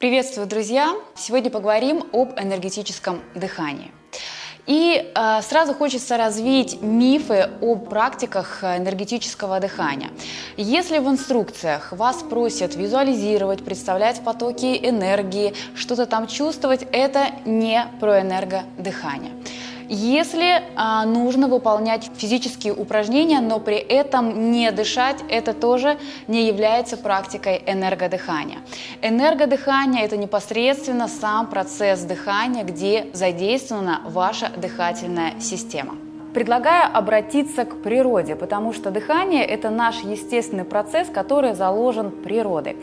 Приветствую, друзья! Сегодня поговорим об энергетическом дыхании. И э, сразу хочется развить мифы о практиках энергетического дыхания. Если в инструкциях вас просят визуализировать, представлять потоки энергии, что-то там чувствовать, это не про энергодыхание. Если а, нужно выполнять физические упражнения, но при этом не дышать, это тоже не является практикой энергодыхания. Энергодыхание – это непосредственно сам процесс дыхания, где задействована ваша дыхательная система. Предлагаю обратиться к природе, потому что дыхание – это наш естественный процесс, который заложен природой.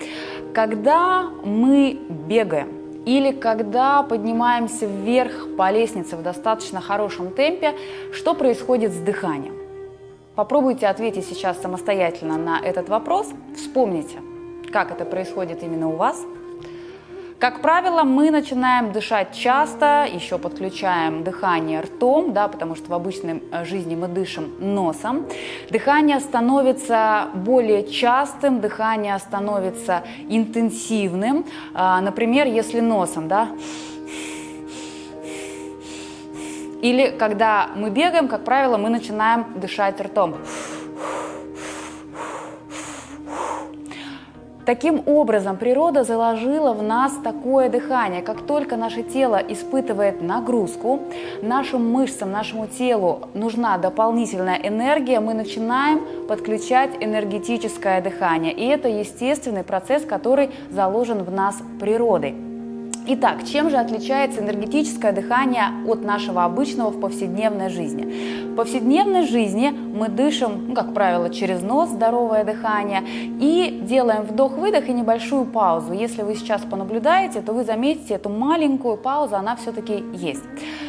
Когда мы бегаем, или когда поднимаемся вверх по лестнице в достаточно хорошем темпе, что происходит с дыханием? Попробуйте ответить сейчас самостоятельно на этот вопрос. Вспомните, как это происходит именно у вас – как правило, мы начинаем дышать часто, еще подключаем дыхание ртом, да, потому что в обычной э, жизни мы дышим носом. Дыхание становится более частым, дыхание становится интенсивным. А, например, если носом, да, или когда мы бегаем, как правило, мы начинаем дышать ртом. Таким образом, природа заложила в нас такое дыхание. Как только наше тело испытывает нагрузку, нашим мышцам, нашему телу нужна дополнительная энергия, мы начинаем подключать энергетическое дыхание. И это естественный процесс, который заложен в нас природой. Итак, чем же отличается энергетическое дыхание от нашего обычного в повседневной жизни? В повседневной жизни мы дышим, ну, как правило, через нос, здоровое дыхание, и делаем вдох-выдох и небольшую паузу. Если вы сейчас понаблюдаете, то вы заметите эту маленькую паузу, она все-таки есть.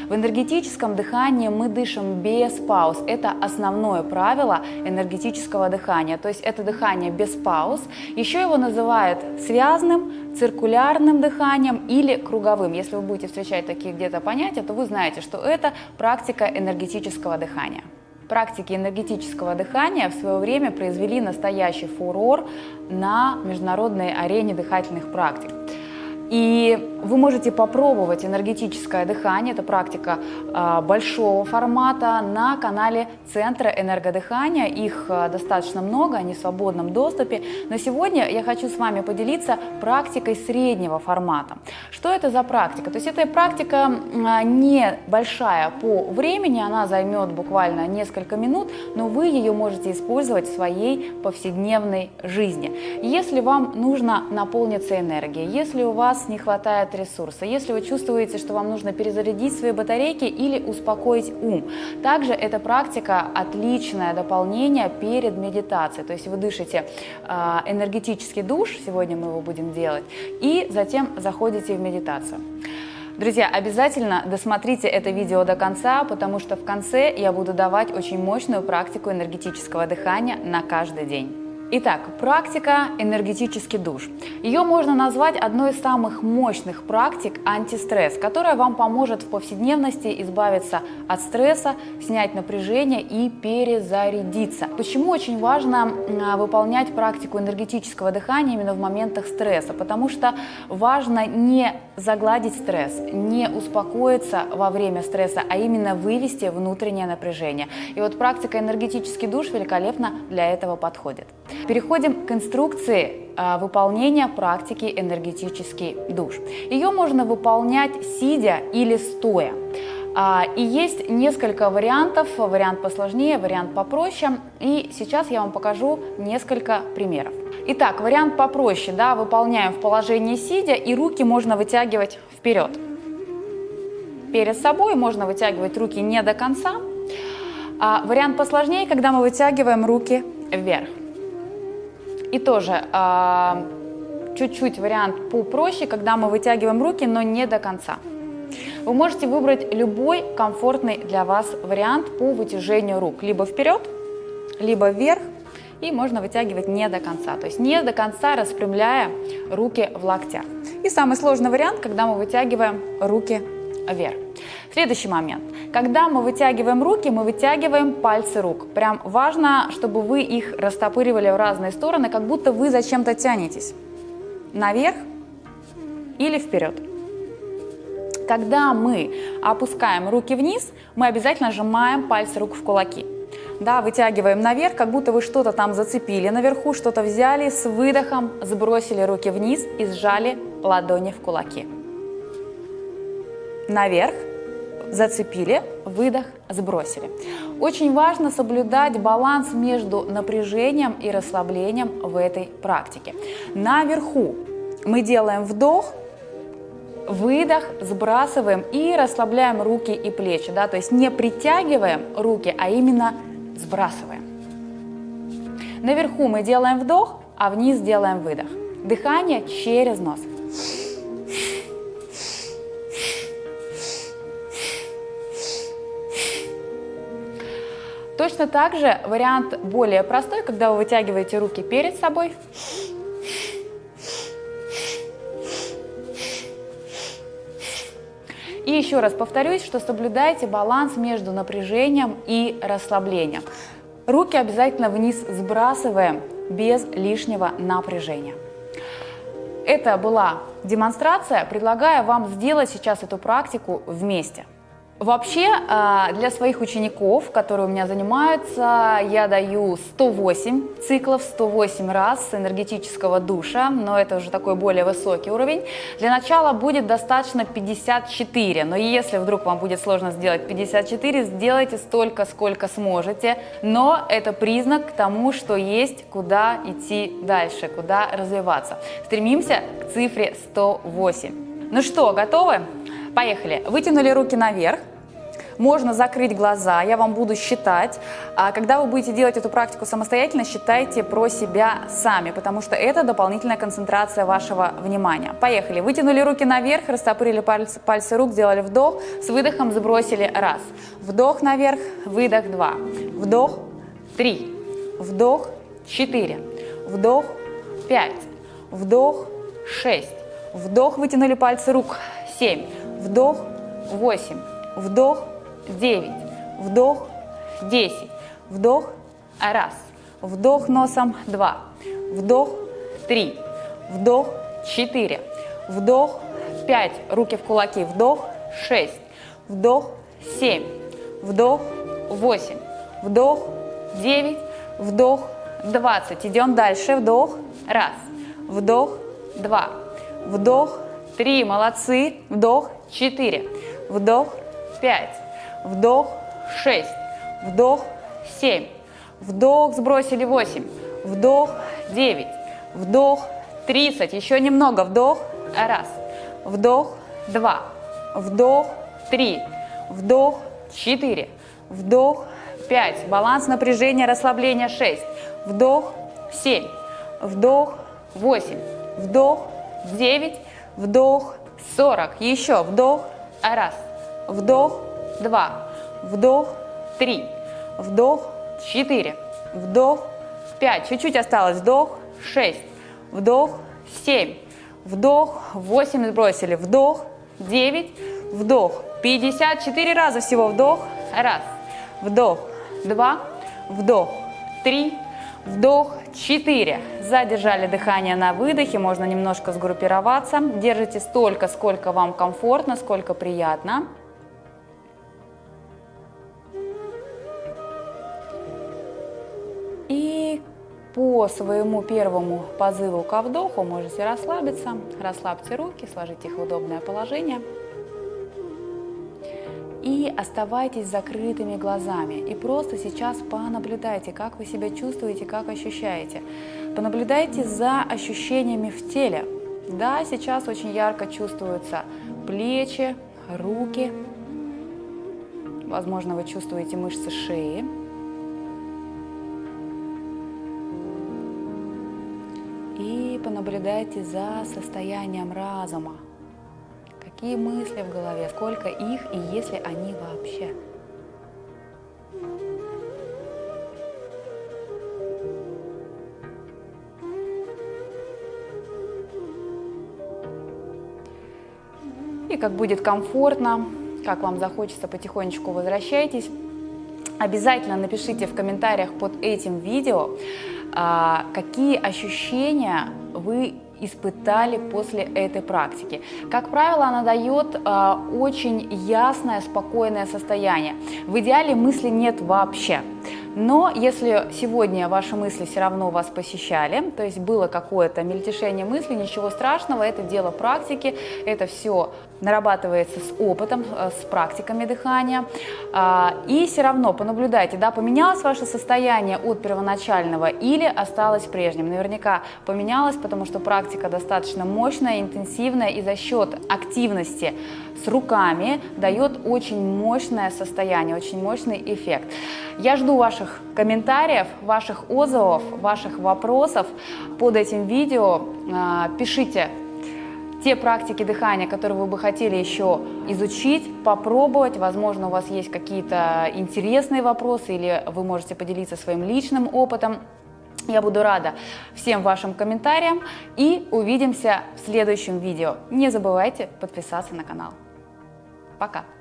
В энергетическом дыхании мы дышим без пауз. Это основное правило энергетического дыхания. То есть это дыхание без пауз. Еще его называют связанным, циркулярным дыханием или круговым. Если вы будете встречать такие где-то понятия, то вы знаете, что это практика энергетического дыхания. Практики энергетического дыхания в свое время произвели настоящий фурор на международной арене дыхательных практик. И вы можете попробовать энергетическое дыхание, это практика э, большого формата, на канале Центра энергодыхания. Их э, достаточно много, они в свободном доступе. Но сегодня я хочу с вами поделиться практикой среднего формата. Что это за практика? То есть эта практика э, не большая по времени, она займет буквально несколько минут, но вы ее можете использовать в своей повседневной жизни. Если вам нужно наполниться энергией, если у вас вас не хватает ресурса, если вы чувствуете, что вам нужно перезарядить свои батарейки или успокоить ум. Также эта практика отличное дополнение перед медитацией, то есть вы дышите а, энергетический душ, сегодня мы его будем делать, и затем заходите в медитацию. Друзья, обязательно досмотрите это видео до конца, потому что в конце я буду давать очень мощную практику энергетического дыхания на каждый день. Итак, практика энергетический душ. Ее можно назвать одной из самых мощных практик антистресс, которая вам поможет в повседневности избавиться от стресса, снять напряжение и перезарядиться. Почему очень важно выполнять практику энергетического дыхания именно в моментах стресса? Потому что важно не загладить стресс, не успокоиться во время стресса, а именно вывести внутреннее напряжение. И вот практика энергетический душ великолепно для этого подходит. Переходим к инструкции а, выполнения практики энергетический душ. Ее можно выполнять сидя или стоя. А, и есть несколько вариантов, вариант посложнее, вариант попроще. И сейчас я вам покажу несколько примеров. Итак, вариант попроще, да, выполняем в положении сидя, и руки можно вытягивать вперед. Перед собой можно вытягивать руки не до конца. А вариант посложнее, когда мы вытягиваем руки вверх. И тоже а, чуть-чуть вариант попроще, когда мы вытягиваем руки, но не до конца. Вы можете выбрать любой комфортный для вас вариант по вытяжению рук. Либо вперед, либо вверх. И можно вытягивать не до конца. То есть не до конца распрямляя руки в локтях. И самый сложный вариант, когда мы вытягиваем руки вверх. Следующий момент. Когда мы вытягиваем руки, мы вытягиваем пальцы рук. Прям важно, чтобы вы их растопыривали в разные стороны, как будто вы зачем-то тянетесь. Наверх или вперед. Когда мы опускаем руки вниз, мы обязательно сжимаем пальцы рук в кулаки. Да, вытягиваем наверх, как будто вы что-то там зацепили наверху, что-то взяли, с выдохом сбросили руки вниз и сжали ладони в кулаки. Наверх, зацепили, выдох, сбросили. Очень важно соблюдать баланс между напряжением и расслаблением в этой практике. Наверху мы делаем вдох, выдох, сбрасываем и расслабляем руки и плечи. Да? То есть не притягиваем руки, а именно сбрасываем. Наверху мы делаем вдох, а вниз делаем выдох. Дыхание через нос. Точно так же вариант более простой, когда вы вытягиваете руки перед собой. И еще раз повторюсь, что соблюдайте баланс между напряжением и расслаблением. Руки обязательно вниз сбрасываем без лишнего напряжения. Это была демонстрация. Предлагаю вам сделать сейчас эту практику вместе. Вообще, а, для своих учеников, которые у меня занимаются, я даю 108 циклов, 108 раз энергетического душа, но это уже такой более высокий уровень. Для начала будет достаточно 54, но если вдруг вам будет сложно сделать 54, сделайте столько, сколько сможете, но это признак к тому, что есть куда идти дальше, куда развиваться. Стремимся к цифре 108. Ну что, готовы? Поехали. Вытянули руки наверх. Можно закрыть глаза, я вам буду считать. А когда вы будете делать эту практику самостоятельно, считайте про себя сами, потому что это дополнительная концентрация вашего внимания. Поехали. Вытянули руки наверх, растопырили пальцы, пальцы рук, сделали вдох, с выдохом сбросили раз. Вдох наверх, выдох два. Вдох три. Вдох четыре. Вдох пять. Вдох шесть. Вдох, вытянули пальцы рук. Семь вдох, 8, вдох, 9, вдох, 10, вдох, раз, вдох носом, 2, вдох, 3, вдох, 4, вдох, 5, руки в кулаки, вдох, 6, вдох, 7, вдох, 8, вдох, 9, вдох, 20. Идем дальше, вдох, раз, вдох, два, вдох, три, молодцы, вдох, 4, вдох, 5, вдох, 6, вдох, 7, вдох, сбросили 8, вдох, 9, вдох, 30, еще немного, вдох, раз, вдох, 2, вдох, 3, вдох, 4, вдох, 5, баланс напряжения, расслабления 6, вдох, 7, вдох, 8, вдох, 9, вдох, 40. Еще. Вдох, раз, вдох, два, вдох, три, вдох, четыре, вдох, пять. Чуть-чуть осталось. Вдох, шесть, вдох, семь, вдох, восемь. Сбросили, вдох, девять, вдох, 54 раза всего. Вдох, раз, вдох, два, вдох, три, вдох, 4. Задержали дыхание на выдохе, можно немножко сгруппироваться. Держите столько, сколько вам комфортно, сколько приятно. И по своему первому позыву ко вдоху можете расслабиться. Расслабьте руки, сложите их в удобное положение и оставайтесь закрытыми глазами. И просто сейчас понаблюдайте, как вы себя чувствуете, как ощущаете. Понаблюдайте за ощущениями в теле. Да, сейчас очень ярко чувствуются плечи, руки. Возможно, вы чувствуете мышцы шеи. И понаблюдайте за состоянием разума. Какие мысли в голове, сколько их и есть ли они вообще. И как будет комфортно, как вам захочется, потихонечку возвращайтесь. Обязательно напишите в комментариях под этим видео, а, какие ощущения вы испытали после этой практики. Как правило, она дает э, очень ясное, спокойное состояние. В идеале мысли нет вообще. Но если сегодня ваши мысли все равно вас посещали, то есть было какое-то мельтешение мысли, ничего страшного, это дело практики, это все нарабатывается с опытом, э, с практиками дыхания. А, и все равно понаблюдайте, да, поменялось ваше состояние от первоначального или осталось прежним. Наверняка поменялось, потому что практика достаточно мощная, интенсивная и за счет активности с руками дает очень мощное состояние, очень мощный эффект. Я жду ваших комментариев, ваших отзывов, ваших вопросов под этим видео. А, пишите те практики дыхания, которые вы бы хотели еще изучить, попробовать. Возможно, у вас есть какие-то интересные вопросы или вы можете поделиться своим личным опытом. Я буду рада всем вашим комментариям и увидимся в следующем видео. Не забывайте подписаться на канал. Пока!